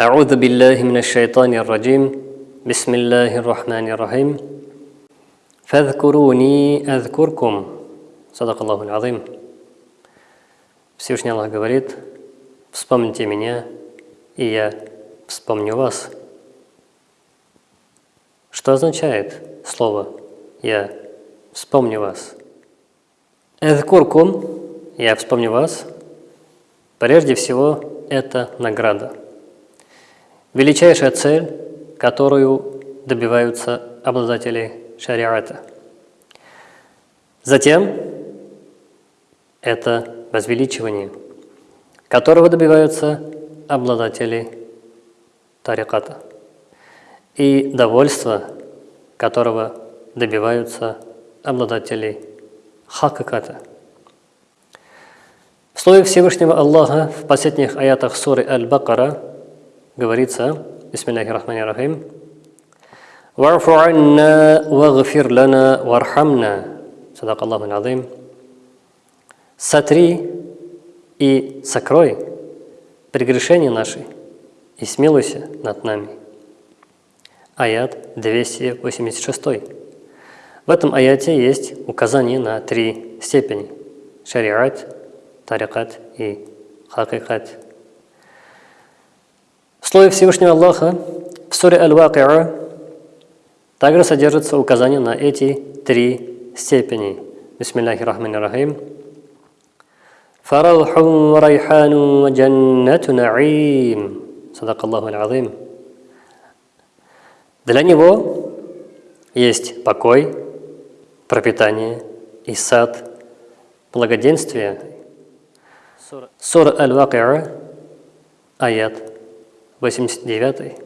أعوذ بالله من الشيطان الرجيم بسم الله الرحمن الرحيم فاذكروني أذكركم صدق الله العظيم Всевышний Аллах говорит, вспомните меня, и я вспомню вас. Что означает слово «я вспомню вас»? «Эдкуркум» – «я вспомню вас» Прежде всего, это награда. Величайшая цель, которую добиваются обладатели шариата. Затем, это возвеличивание, которого добиваются обладатели тариката. И довольство, которого добиваются обладатели хакаката. В слове Всевышнего Аллаха в последних аятах суры Аль-Бакара говорится, Бисмиллахи рахмани рахим, «Варфу анна вагфир лана вархамна». Садак Аллаху азим. «Сотри и сокрой прегрешения наши и смилуйся над нами». Аят 286. В этом аяте есть указание на три степени – шариат, тарикат и хакикат. В слове Всевышнего Аллаха в суре Аль-Вакиа также содержится указание на эти три степени. Бисмиллахи рахмани рахим. فَرَوْحٌ وَرَيْحَانٌ وَجَنَّةُ نَعِيمٌ صدق Аллаху Аль-Азим. Для него есть покой, пропитание и сад, благоденствие Сура Аль-Вакиа, аят 89.